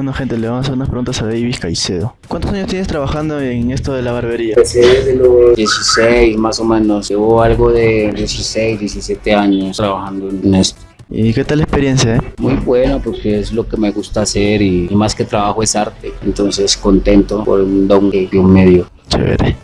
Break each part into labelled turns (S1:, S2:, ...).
S1: Bueno gente, le vamos a hacer unas preguntas a Davis Caicedo. ¿Cuántos años tienes trabajando en esto de la barbería?
S2: Empecé desde los 16 más o menos. Llevo algo de 16, 17 años trabajando en esto.
S1: ¿Y qué tal la experiencia? Eh?
S2: Muy buena porque es lo que me gusta hacer y, más que trabajo es arte. Entonces contento por un don que Dios me dio.
S1: Chévere.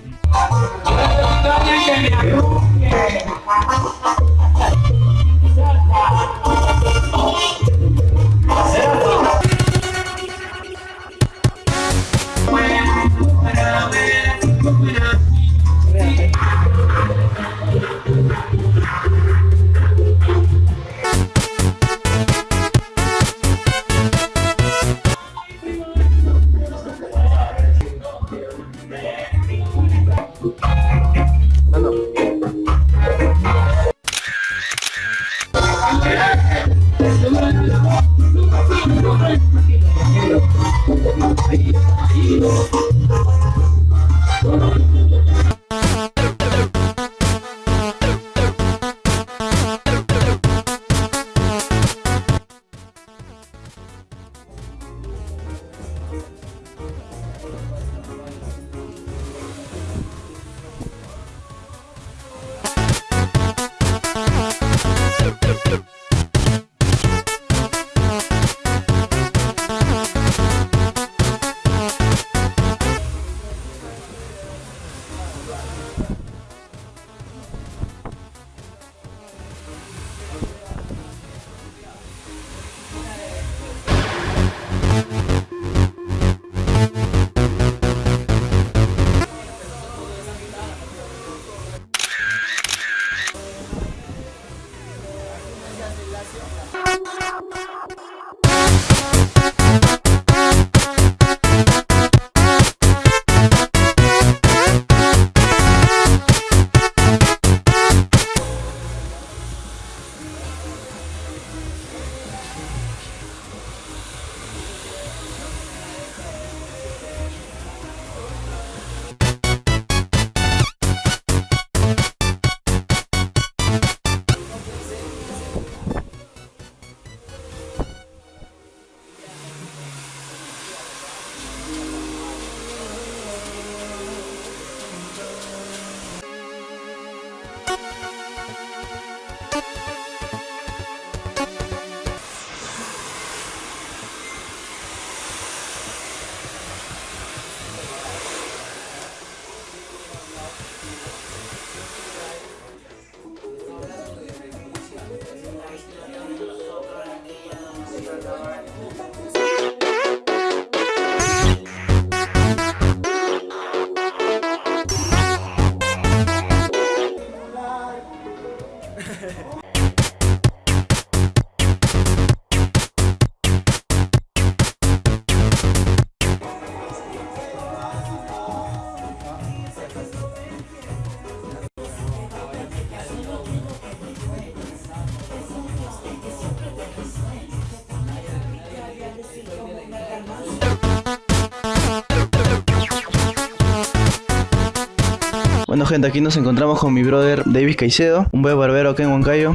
S1: Bueno gente, aquí nos encontramos con mi brother Davis Caicedo, un buen barbero acá en Huancayo.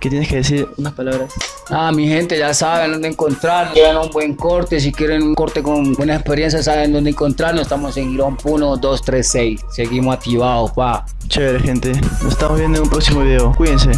S1: ¿Qué tienes que decir? Unas palabras.
S2: Ah, mi gente ya saben dónde encontrar. Quieren un buen corte, si quieren un corte con buena experiencia, saben dónde encontrarnos. Estamos en Girón 1, 2, 3, 6. Seguimos activados, pa.
S1: Chévere gente, nos estamos viendo en un próximo video. Cuídense.